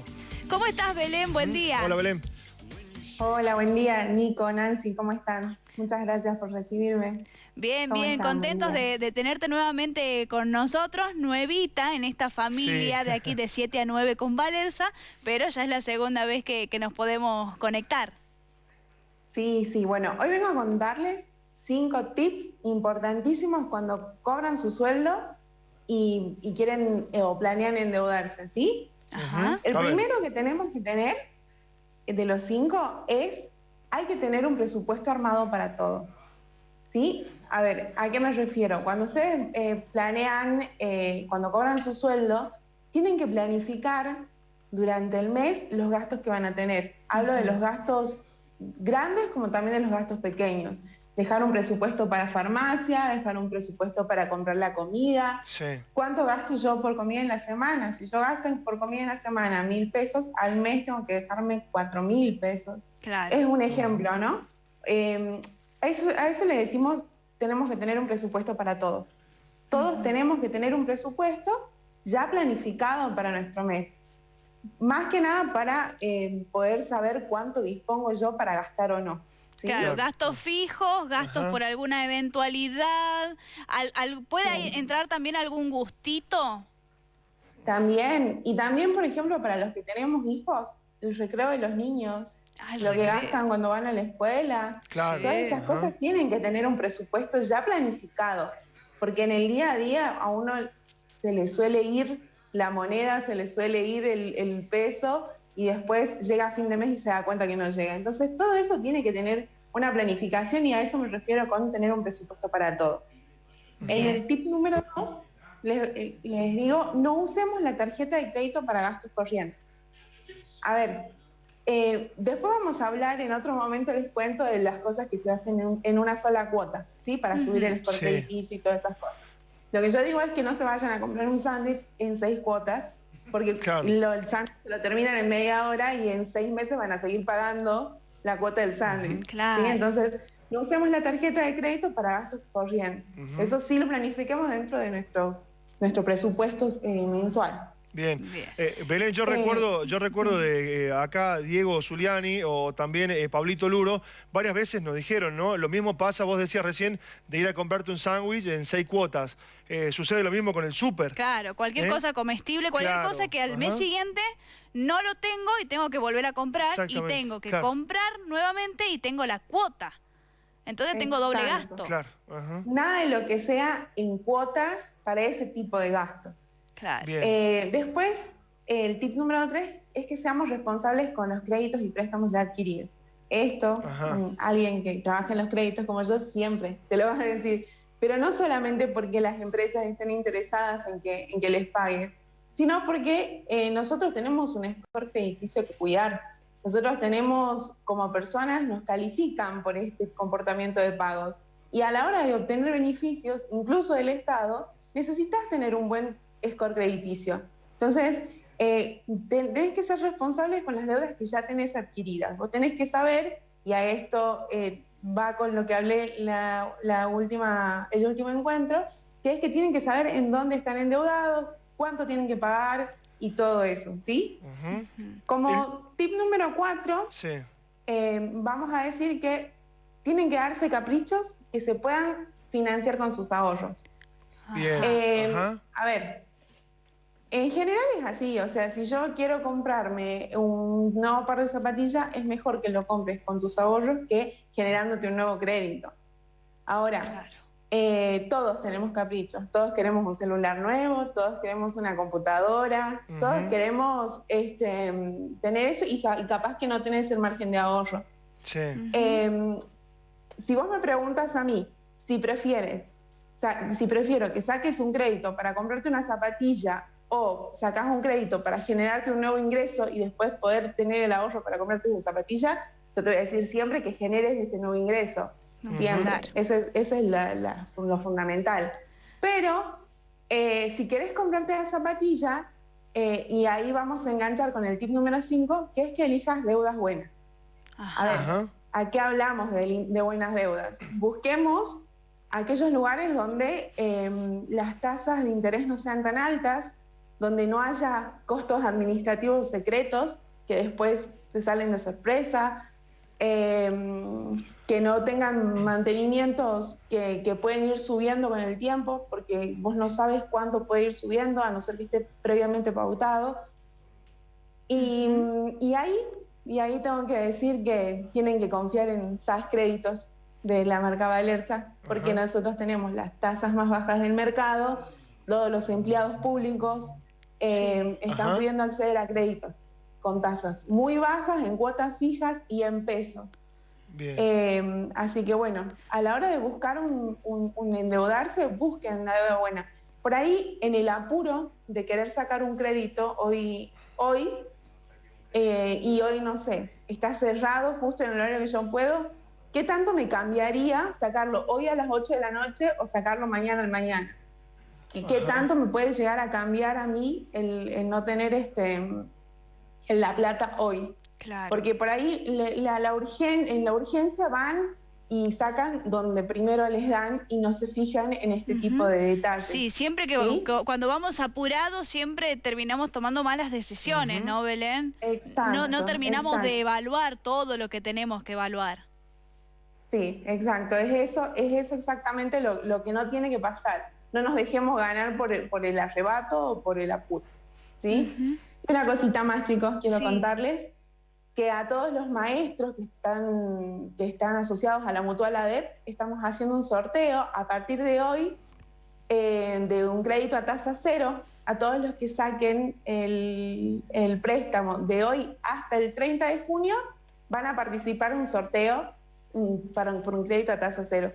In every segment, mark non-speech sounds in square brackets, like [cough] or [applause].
bueno. ¿Cómo estás, Belén? Buen día. Hola, Belén. Hola, buen día, Nico, Nancy, ¿cómo están? Muchas gracias por recibirme. Bien, ¿Cómo bien, están? contentos de, de tenerte nuevamente con nosotros, nuevita en esta familia Sí. de aquí de 7 a 9 con Valerza, pero ya es la segunda vez que, que nos podemos conectar. Sí, sí, bueno, hoy vengo a contarles cinco tips importantísimos cuando cobran su sueldo y, y quieren eh, o planean endeudarse, ¿sí? Ajá. El A ver. primero que tenemos que tener eh, de los cinco es, hay que tener un presupuesto armado para todo. ¿Sí? A ver, ¿a qué me refiero? Cuando ustedes eh, planean, eh, cuando cobran su sueldo, tienen que planificar durante el mes los gastos que van a tener. Hablo de los gastos grandes como también de los gastos pequeños. Dejar un presupuesto para farmacia, dejar un presupuesto para comprar la comida, Sí. ¿Cuánto gasto yo por comida en la semana? Si yo gasto por comida en la semana mil pesos, al mes tengo que dejarme cuatro mil pesos. Claro. Es un ejemplo, ¿no? Eh, a, eso, a eso le decimos, tenemos que tener un presupuesto para todo. Todos tenemos que tener un presupuesto ya planificado para nuestro mes. Más que nada para eh, poder saber cuánto dispongo yo para gastar o no. ¿Sí? Claro, Claro. gastos fijos, gastos Ajá. por alguna eventualidad. Al- al- ¿Puede ahí entrar también algún gustito? También, y también, por ejemplo, para los que tenemos hijos, el recreo de los niños, Ay, lo que gastan cuando van a la escuela, Claro. todas esas Ajá. cosas tienen que tener un presupuesto ya planificado, porque en el día a día a uno se le suele ir la moneda, se le suele ir el, el peso y después llega a fin de mes y se da cuenta que no llega. Entonces todo eso tiene que tener una planificación y a eso me refiero con tener un presupuesto para todo. En el tip número dos, les, eh, les digo, no usemos la tarjeta de crédito para gastos corrientes. A ver, eh, después vamos a hablar, en otro momento les cuento de las cosas que se hacen en, en una sola cuota, ¿sí? Para subir el score Sí. y todas esas cosas. Lo que yo digo es que no se vayan a comprar un sándwich en seis cuotas, porque Claro. lo, el sándwich lo terminan en media hora y en seis meses van a seguir pagando la cuota del sándwich. Claro. ¿sí? Entonces, no usemos la tarjeta de crédito para gastos corrientes. Eso sí lo planifiquemos dentro de nuestros, nuestro presupuesto eh, mensual. Bien. Bien. Eh, Belén, yo Eh, recuerdo, yo recuerdo de eh, acá Diego Zuliani o también eh, Pablito Luro, varias veces nos dijeron, ¿no? Lo mismo pasa, vos decías recién, de ir a comprarte un sándwich en seis cuotas. Eh, sucede lo mismo con el súper. Claro, cualquier ¿Eh? cosa comestible, cualquier Claro, cosa que al mes siguiente no lo tengo y tengo que volver a comprar y tengo que claro. comprar nuevamente y tengo la cuota. Entonces tengo doble gasto. Claro. Ajá. Nada de lo que sea en cuotas para ese tipo de gasto. Claro. Bien. Eh, después, el tip número tres es que seamos responsables con los créditos y préstamos ya adquiridos. Esto, Ajá. mm, alguien que trabaja en los créditos como yo siempre te lo vas a decir, pero no solamente porque las empresas estén interesadas en que, en que les pagues, sino porque eh, nosotros tenemos un score crediticio que cuidar. Nosotros tenemos, como personas, nos califican por este comportamiento de pagos. Y a la hora de obtener beneficios, incluso del Estado, necesitas tener un buen score crediticio. Entonces, eh, te- tenés que ser responsable con las deudas que ya tenés adquiridas. Vos tenés que saber, y a esto eh, va con lo que hablé la, la última, el último encuentro, que es que tienen que saber en dónde están endeudados, cuánto tienen que pagar y todo eso, ¿sí? Como tip número cuatro, Sí. eh, vamos a decir que tienen que darse caprichos que se puedan financiar con sus ahorros. Bien. Eh, a ver, en general es así, o sea, si yo quiero comprarme un nuevo par de zapatillas, es mejor que lo compres con tus ahorros que generándote un nuevo crédito. Ahora, Claro. eh, todos tenemos caprichos, todos queremos un celular nuevo, todos queremos una computadora, todos queremos este, tener eso y, ca- y capaz que no tenés el margen de ahorro. Sí. Eh, si vos me preguntas a mí si prefieres, si prefiero que saques un crédito para comprarte una zapatilla o sacas un crédito para generarte un nuevo ingreso y después poder tener el ahorro para comprarte esa zapatilla, yo te voy a decir siempre que generes este nuevo ingreso. Ujú. Siempre. Claro. Ese es, ese es la- la- lo fundamental. Pero eh, si querés comprarte la zapatilla, eh, y ahí vamos a enganchar con el tip número 5, que es que elijas deudas buenas. Ajá. A ver, Ajá. ¿A qué hablamos de, buenas deudas? Busquemos aquellos lugares donde eh, las tasas de interés no sean tan altas, donde no haya costos administrativos secretos que después te salen de sorpresa, em, que no tengan mantenimientos que, que, pueden ir subiendo con el tiempo, porque vos no sabes cuánto puede ir subiendo, a no ser que esté previamente pautado. Y, y ahí, y ahí tengo que decir que tienen que confiar en SAS Créditos de la marca Valerza, porque nosotros tenemos las tasas más bajas del mercado, todos los empleados públicos eh, están pudiendo acceder a créditos con tasas muy bajas, en cuotas fijas y en pesos. Eh, así que bueno, a la hora de buscar un, endeudarse, busquen una deuda buena. Por ahí, en el apuro de querer sacar un crédito, hoy, hoy eh, y hoy no sé, está cerrado justo en el horario que yo puedo, ¿qué tanto me cambiaría sacarlo hoy a las 8 de la noche o sacarlo mañana al mañana? ¿Y qué tanto me puede llegar a cambiar a mí el, no tener este, la plata hoy? Claro. Porque por ahí la, la en la urgencia van y sacan donde primero les dan y no se fijan en este tipo de detalles. Sí, siempre que cuando vamos apurados siempre terminamos tomando malas decisiones, ¿no, Belén? Exacto. No, no terminamos de evaluar todo lo que tenemos que evaluar. Sí, exacto. Es eso, es eso exactamente lo, que no tiene que pasar. No nos dejemos ganar por el, por el arrebato o por el apuro. ¿sí? Una cosita más, chicos, quiero contarles que a todos los maestros que están, que están asociados a la Mutual ADEP estamos haciendo un sorteo a partir de hoy eh, de un crédito a tasa cero a todos los que saquen el, el préstamo de hoy hasta el 30 de junio van a participar en un sorteo para, por un crédito a tasa cero.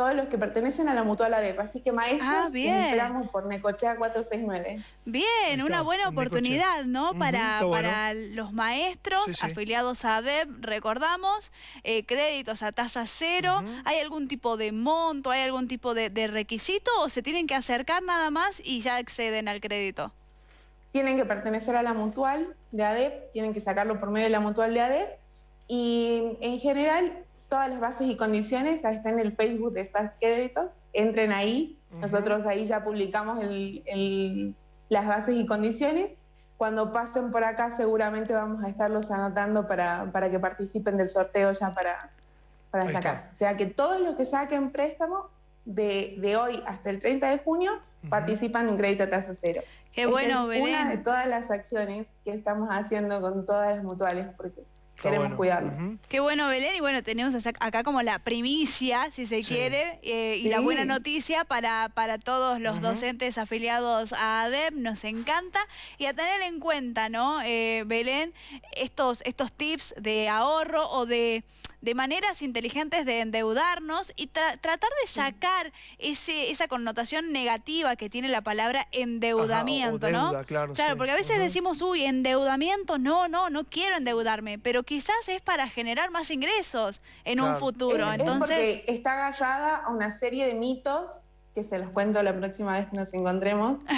Todos los que pertenecen a la Mutual ADEP. Así que maestros, ah, esperamos por Necochea 469. Bien, una buena oportunidad, ¿no? para, para los maestros afiliados a ADEP, recordamos, eh, créditos a tasa cero. ¿Hay algún tipo de monto, hay algún tipo de, de requisito o se tienen que acercar nada más y ya acceden al crédito? Tienen que pertenecer a la mutual de ADEP, tienen que sacarlo por medio de la mutual de ADEP y en general todas las bases y condiciones están en el Facebook de SAS Créditos, entren ahí, nosotros ahí ya publicamos las bases y condiciones. Cuando pasen por acá seguramente vamos a estarlos anotando para, para que participen del sorteo ya para, para sacar. O sea que todos los que saquen préstamo de, de hoy hasta el 30 de junio participan en un crédito a tasa cero. Qué bueno, es Una de todas las acciones que estamos haciendo con todas las mutuales, porque queremos cuidarlo. Qué bueno, Belén. Y bueno, tenemos acá como la primicia, si se quiere, eh, y la buena noticia para, para todos los docentes afiliados a ADEP. Nos encanta. Y a tener en cuenta, ¿no, eh, Belén, estos, estos tips de ahorro o de de maneras inteligentes de endeudarnos y tratar de sacar ese, esa connotación negativa que tiene la palabra endeudamiento, ¿no? Claro, claro porque a veces decimos, uy, endeudamiento, no, no, no quiero endeudarme, pero quizás es para generar más ingresos en un futuro. Entonces, porque está agarrada a una serie de mitos que se los cuento la próxima vez que nos encontremos. [laughs]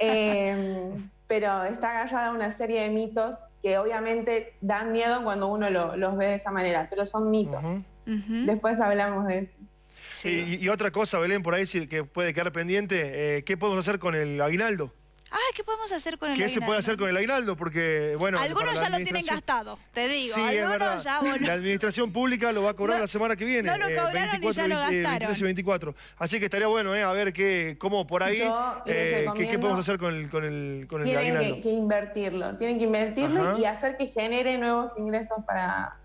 Em, pero está agarrada a una serie de mitos que obviamente dan miedo cuando uno los ve de esa manera, pero son mitos. Después hablamos de eso. Y, otra cosa, Belén, por ahí que puede quedar pendiente, eh, ¿qué podemos hacer con el aguinaldo? Ah, ¿qué podemos hacer con el aguinaldo? ¿Qué se puede hacer con el aguinaldo? Porque, bueno... Algunos ya lo tienen gastado, te digo. Sí, es verdad. La administración pública lo va a cobrar la semana que viene. No lo cobraron 24, y ya lo eh, gastaron. y 24. Así que estaría bueno, eh, a ver qué, cómo por ahí, eh, qué, podemos hacer con el, con el, con el tienen aguinaldo. Que, que invertirlo, tienen que invertirlo y hacer que genere nuevos ingresos para,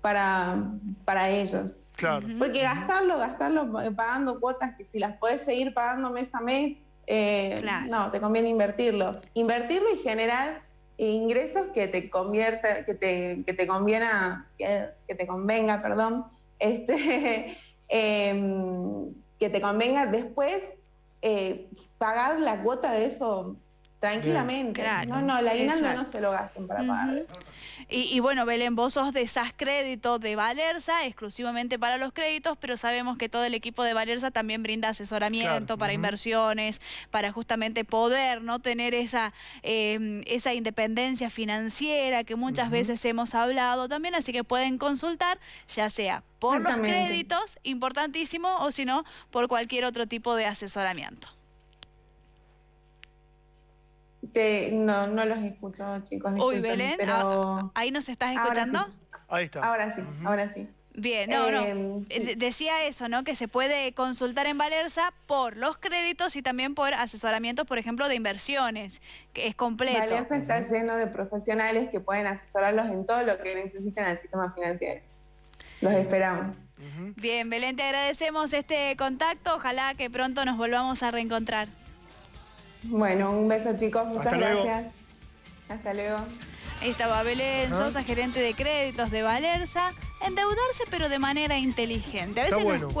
para, para ellos. Claro. Porque gastarlo, gastarlo pagando cuotas que si las puedes seguir pagando mes a mes, eh, no, te conviene invertirlo. Invertirlo y generar ingresos que te convierta, que te, que te conviena, que, te convenga, perdón, este, [laughs] em, que te convenga después eh, pagar la cuota de eso tranquilamente. no, no, la aguinaldo no se lo gasten para pagar. Y, bueno, Belén, vos sos de SAS Crédito de Valerza, exclusivamente para los créditos, pero sabemos que todo el equipo de Valerza también brinda asesoramiento para inversiones, para justamente poder no tener esa, em, esa independencia financiera que muchas veces hemos hablado también, así que pueden consultar, ya sea por los créditos, importantísimo, o si no, por cualquier otro tipo de asesoramiento. Este, no, no los escucho, chicos. Uy, Belén, pero ah, ahí nos estás Ahora escuchando. sí. Ahí está. ahora sí, Ujú. ahora sí. Bien, no, no. Em, Eh, sí. Decía eso, ¿no? Que se puede consultar en Valerza por los créditos y también por asesoramientos, por ejemplo, de inversiones, que es completo. Valerza está lleno de profesionales que pueden asesorarlos en todo lo que necesiten al sistema financiero. Los esperamos. Bien, Belén, te agradecemos este contacto. Ojalá que pronto nos volvamos a reencontrar. Bueno, un beso chicos, muchas Hasta luego. gracias. Hasta luego. Ahí estaba Belén Ajá. Sosa, gerente de créditos de Valerza. Endeudarse, pero de manera inteligente. A Está veces nos bueno.